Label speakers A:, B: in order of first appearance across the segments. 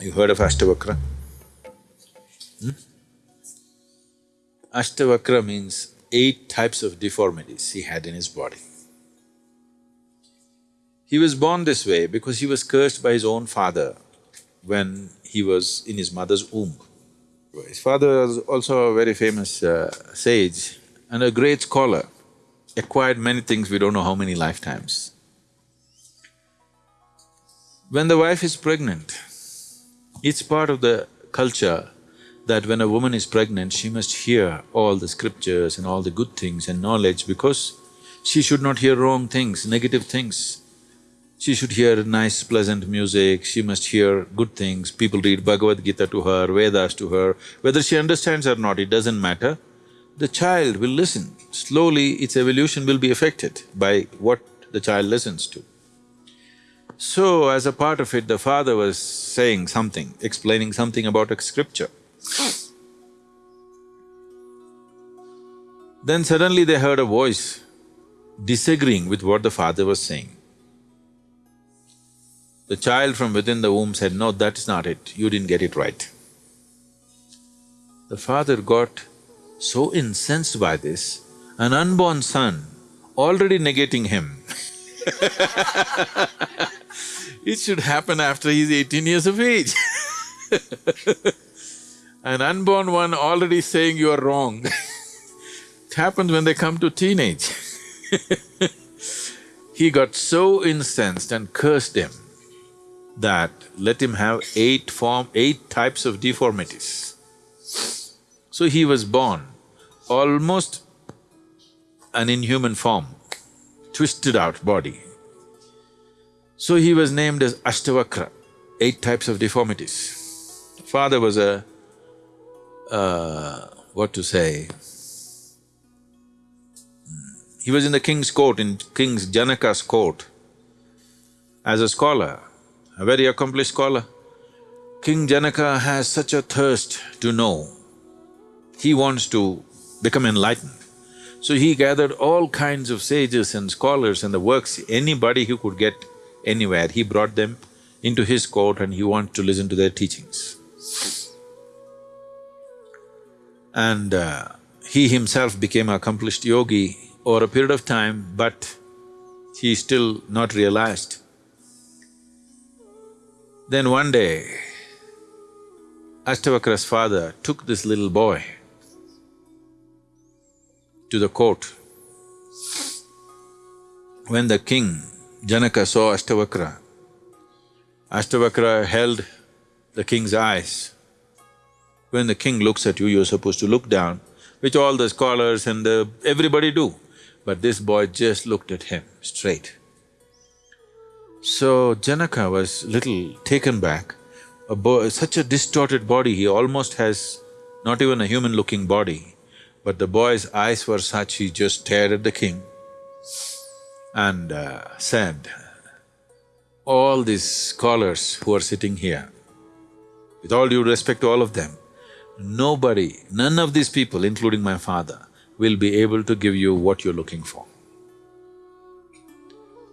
A: You heard of Ashtavakra? Hmm? Ashtavakra means eight types of deformities he had in his body. He was born this way because he was cursed by his own father when he was in his mother's womb. His father was also a very famous uh, sage and a great scholar, acquired many things, we don't know how many lifetimes. When the wife is pregnant, it's part of the culture that when a woman is pregnant, she must hear all the scriptures and all the good things and knowledge because she should not hear wrong things, negative things. She should hear nice, pleasant music, she must hear good things, people read Bhagavad Gita to her, Vedas to her. Whether she understands or not, it doesn't matter. The child will listen. Slowly, its evolution will be affected by what the child listens to. So, as a part of it, the father was saying something, explaining something about a scripture. Then suddenly they heard a voice disagreeing with what the father was saying. The child from within the womb said, no, that's not it, you didn't get it right. The father got so incensed by this, an unborn son already negating him It should happen after he's eighteen years of age. An unborn one already saying you are wrong. It happens when they come to teenage. He got so incensed and cursed him that let him have eight form… eight types of deformities. So he was born almost an inhuman form, twisted out body. So he was named as Ashtavakra, eight types of deformities. Father was a… Uh, what to say… He was in the king's court, in King Janaka's court, as a scholar, a very accomplished scholar. King Janaka has such a thirst to know. He wants to become enlightened. So he gathered all kinds of sages and scholars and the works, anybody he could get anywhere, he brought them into his court and he wanted to listen to their teachings. And uh, he himself became an accomplished yogi over a period of time, but he still not realized. Then one day, Ashtavakra's father took this little boy to the court. When the king Janaka saw Ashtavakra. Ashtavakra held the king's eyes. When the king looks at you, you're supposed to look down, which all the scholars and the… everybody do. But this boy just looked at him straight. So Janaka was little taken back. A such a distorted body, he almost has not even a human-looking body. But the boy's eyes were such, he just stared at the king and uh, said, all these scholars who are sitting here, with all due respect to all of them, nobody, none of these people, including my father, will be able to give you what you're looking for.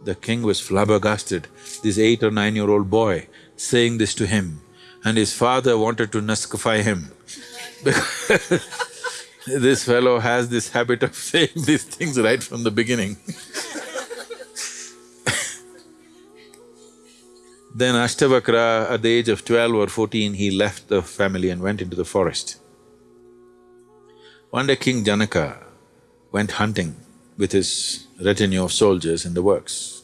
A: The king was flabbergasted, this eight or nine-year-old boy saying this to him, and his father wanted to naskify him because this fellow has this habit of saying these things right from the beginning Then Ashtavakra, at the age of twelve or fourteen, he left the family and went into the forest. One day King Janaka went hunting with his retinue of soldiers in the works.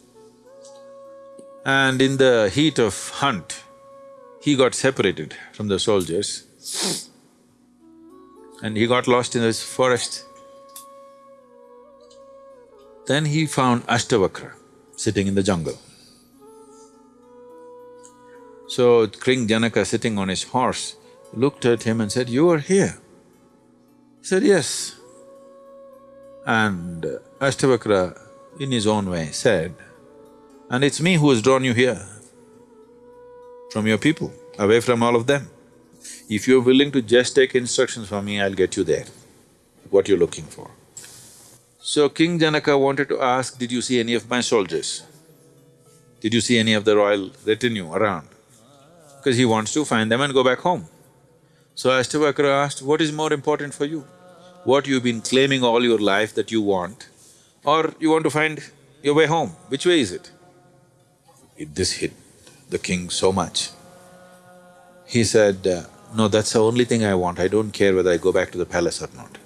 A: And in the heat of hunt, he got separated from the soldiers and he got lost in this forest. Then he found Ashtavakra sitting in the jungle. So King Janaka sitting on his horse looked at him and said, you are here. He said, yes. And Ashtavakra, in his own way, said, and it's me who has drawn you here, from your people, away from all of them. If you're willing to just take instructions from me, I'll get you there, what you're looking for. So King Janaka wanted to ask, did you see any of my soldiers? Did you see any of the royal retinue around? because he wants to find them and go back home. So Ashtavakra asked, what is more important for you? What you've been claiming all your life that you want, or you want to find your way home, which way is it? This hit the king so much. He said, uh, no, that's the only thing I want, I don't care whether I go back to the palace or not.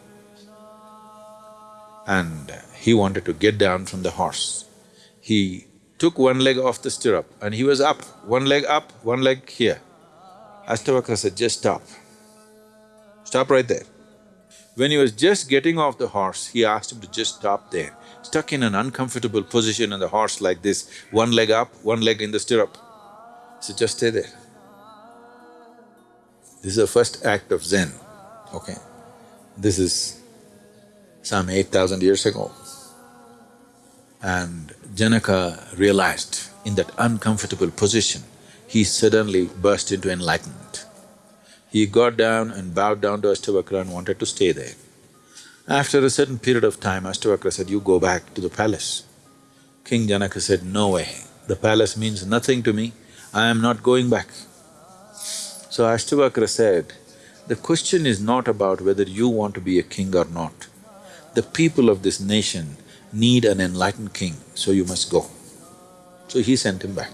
A: And he wanted to get down from the horse. He took one leg off the stirrup and he was up, one leg up, one leg here. Ashtavakra said, just stop. Stop right there. When he was just getting off the horse, he asked him to just stop there, stuck in an uncomfortable position on the horse like this, one leg up, one leg in the stirrup. He said, just stay there. This is the first act of Zen, okay? This is some eight thousand years ago. And Janaka realized in that uncomfortable position, he suddenly burst into enlightenment. He got down and bowed down to Ashtavakra and wanted to stay there. After a certain period of time, Ashtavakra said, you go back to the palace. King Janaka said, no way, the palace means nothing to me, I am not going back. So Ashtavakra said, the question is not about whether you want to be a king or not. The people of this nation need an enlightened king, so you must go. So he sent him back.